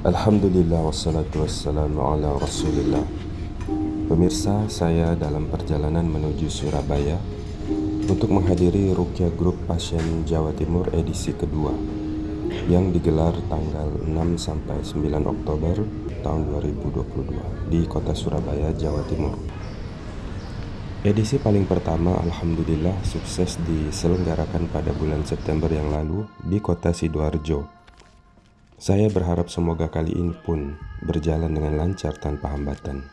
Alhamdulillah wassalatu wassalamu ala rasulillah. Pemirsa, saya dalam perjalanan menuju Surabaya Untuk menghadiri Rukia Group Pasien Jawa Timur edisi kedua Yang digelar tanggal 6 sampai 9 Oktober tahun 2022 Di kota Surabaya, Jawa Timur. Edisi paling pertama Alhamdulillah sukses diselenggarakan pada bulan September yang lalu di kota Sidoarjo saya berharap semoga kali ini pun berjalan dengan lancar tanpa hambatan.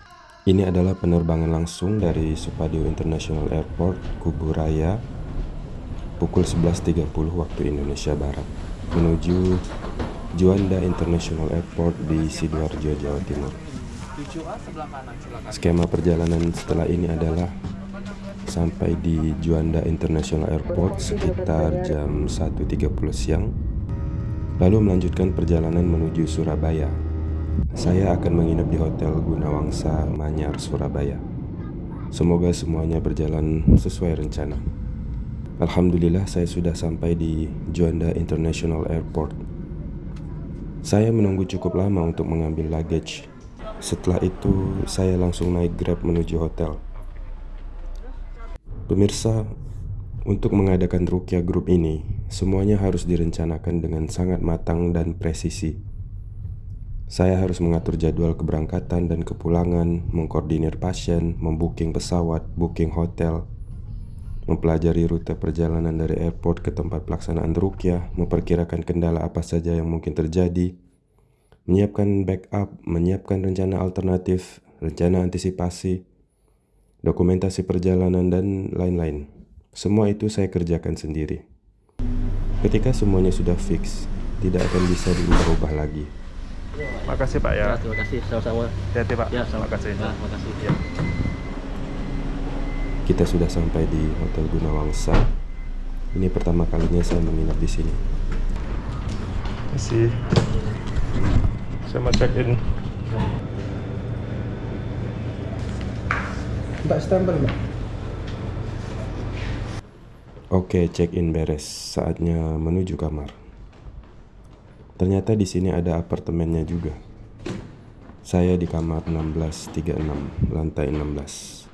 Ini adalah penerbangan langsung dari Supadio International Airport, Kuburaya, pukul 11.30 waktu Indonesia Barat, menuju Juanda International Airport di Sidoarjo, Jawa Timur. Skema perjalanan setelah ini adalah sampai di Juanda International Airport sekitar jam 1.30 siang lalu melanjutkan perjalanan menuju Surabaya. Saya akan menginap di Hotel Gunawangsa Manyar, Surabaya. Semoga semuanya berjalan sesuai rencana. Alhamdulillah saya sudah sampai di Juanda International Airport. Saya menunggu cukup lama untuk mengambil luggage. Setelah itu, saya langsung naik Grab menuju hotel. Pemirsa, untuk mengadakan Rukia Group ini, semuanya harus direncanakan dengan sangat matang dan presisi. Saya harus mengatur jadwal keberangkatan dan kepulangan, mengkoordinir pasien, membooking pesawat, booking hotel, mempelajari rute perjalanan dari airport ke tempat pelaksanaan Rukia, memperkirakan kendala apa saja yang mungkin terjadi, menyiapkan backup, menyiapkan rencana alternatif, rencana antisipasi, dokumentasi perjalanan, dan lain-lain. Semua itu saya kerjakan sendiri. Ketika semuanya sudah fix, tidak akan bisa diubah-ubah lagi. Makasih Pak ya. ya terima kasih sama-sama. Hati-hati Pak. Ya, sama. Makasih. Ya, makasih. Ya. Kita sudah sampai di Hotel Gunawangsa. Ini pertama kalinya saya menginap di sini. Masih. Saya mau check in. Mbak stempel mbak Oke, check-in beres. Saatnya menuju kamar. Ternyata di sini ada apartemennya juga. Saya di kamar 1636, lantai 16.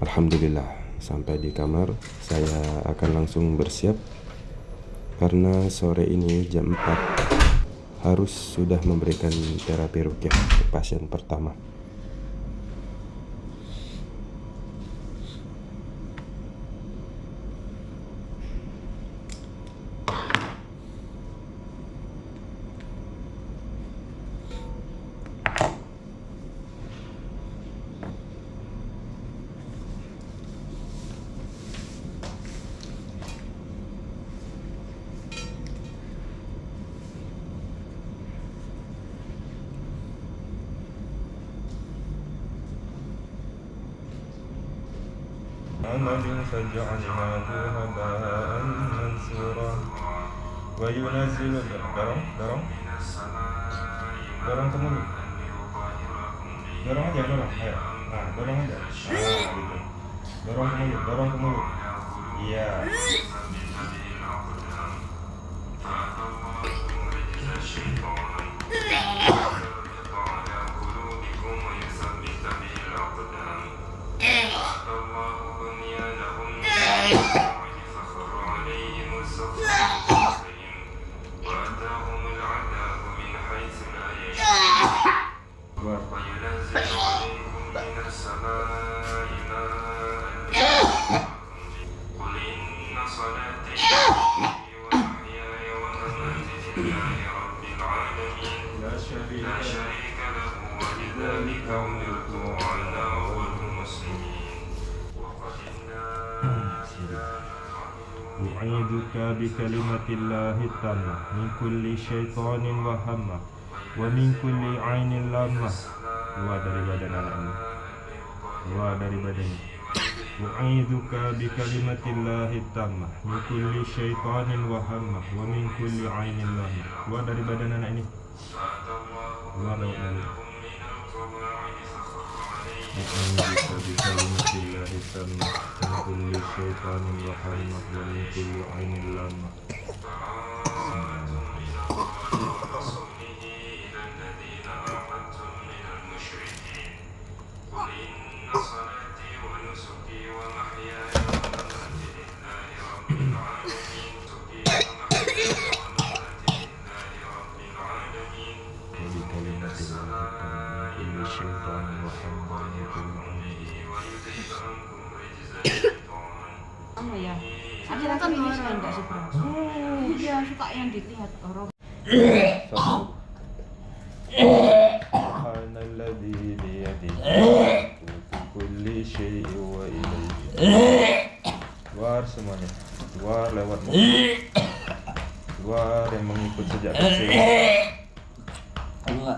Alhamdulillah Sampai di kamar, saya akan langsung bersiap karena sore ini jam 4 harus sudah memberikan terapi rukyah ke pasien pertama. عمل فجعلناه هباء منثورا وينزل dorong dorong dorong ke mulut dorong aja dorong ayo nah dorong aja nah gitu dorong وينزل عليكم من السماء ماء قل إن صلاتي ومحياي ومماتي لله رب العالمين لا شريك له وبذلك أمرت وأنا أول المسلمين وقدمنا إلى أعيدك بكلمة الله التامة من كل شيطان وهمة. wa min kulli ainin lamah keluar dari badan anakmu. Keluar dari badannya U'idzuka bi kalimatillahi tammah. Min kulli syaitanin wa hammah. Wa min kulli ainin lamah keluar dari badan anak ini. Keluar dari anak U'idzuka bi kalimatillahi tammah. Min kulli syaitanin wa hammah. Wa min kulli ainin lamah من كل شيطان وهمة ومن كل عين Apa ya? Ada kan ini saya enggak sih bro? Iya suka yang dilihat orang. سبحان الذي بيده ملكوت كل شيء وإليه Keluar semuanya Keluar lewat mulut Keluar yang mengikut sejak kecil keluar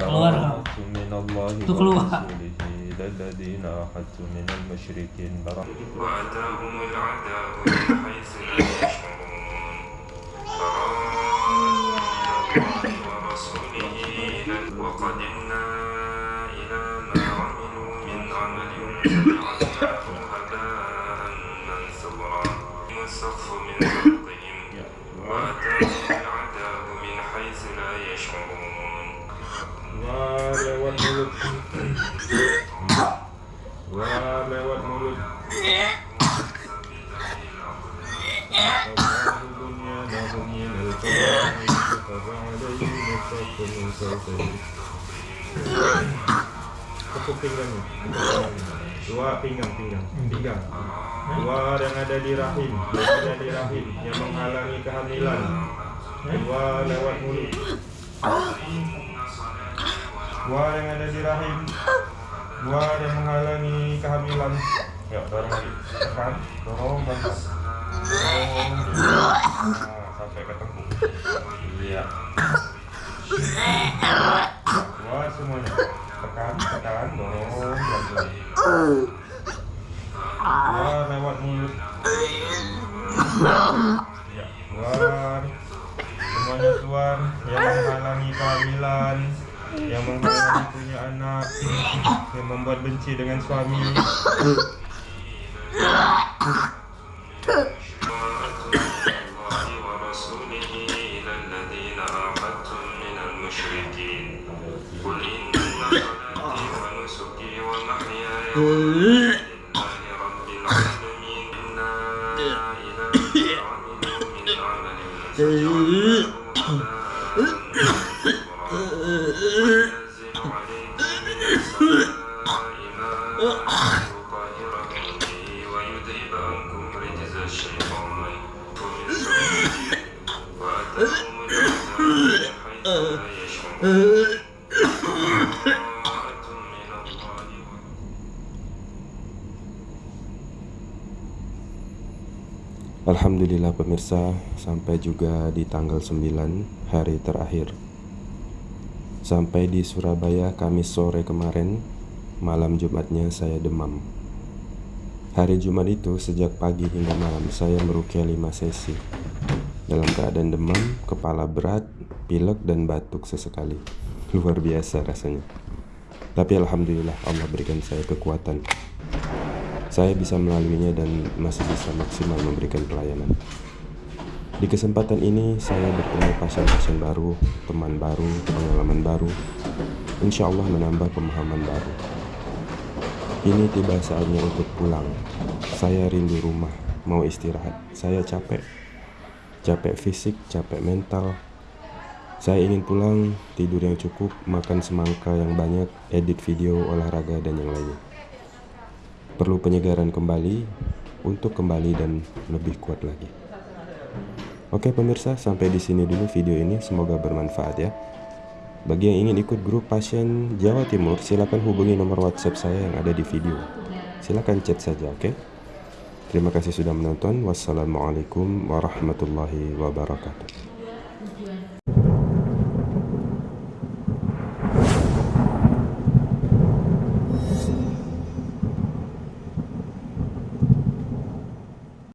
Keluar. من الله ورسوله إلى الذين أحدت من المشركين برحمة. وأتاهم العذاب. Tepuk pinggangnya Dua pinggang, pinggang, pinggang. Keluar yang ada di rahim. Yang ada di rahim. Yang menghalangi kehamilan. Keluar lewat mulut. Keluar yang ada di rahim. Keluar yang menghalangi kehamilan. Ya, dorong lagi. Tekan, dorong bantu Dorong nah, Sampai ketemu Iya. Keluar semuanya Tekan, tekan, dorong bantu lagi Keluar lewat mulut Ya, keluar Semuanya keluar Yang menghalangi kehamilan Yang menghalangi punya anak Yang membuat benci dengan suami الله ورسوله إلى الذين عاهدتم من المشركين قل إن Oh. Alhamdulillah pemirsa, sampai juga di tanggal 9 hari terakhir. Sampai di Surabaya Kamis sore kemarin, malam Jumatnya saya demam. Hari Jumat itu sejak pagi hingga malam saya merukia 5 sesi. Dalam keadaan demam, kepala berat, pilek dan batuk sesekali. Luar biasa rasanya. Tapi alhamdulillah Allah berikan saya kekuatan saya bisa melaluinya dan masih bisa maksimal memberikan pelayanan. Di kesempatan ini, saya bertemu pasien-pasien baru, teman baru, pengalaman baru, insya Allah menambah pemahaman baru. Kini tiba saatnya untuk pulang. Saya rindu rumah, mau istirahat. Saya capek, capek fisik, capek mental. Saya ingin pulang, tidur yang cukup, makan semangka yang banyak, edit video, olahraga, dan yang lainnya perlu penyegaran kembali untuk kembali dan lebih kuat lagi. Oke pemirsa, sampai di sini dulu video ini. Semoga bermanfaat ya. Bagi yang ingin ikut grup pasien Jawa Timur, silakan hubungi nomor WhatsApp saya yang ada di video. Silakan chat saja, oke? Terima kasih sudah menonton. Wassalamualaikum warahmatullahi wabarakatuh.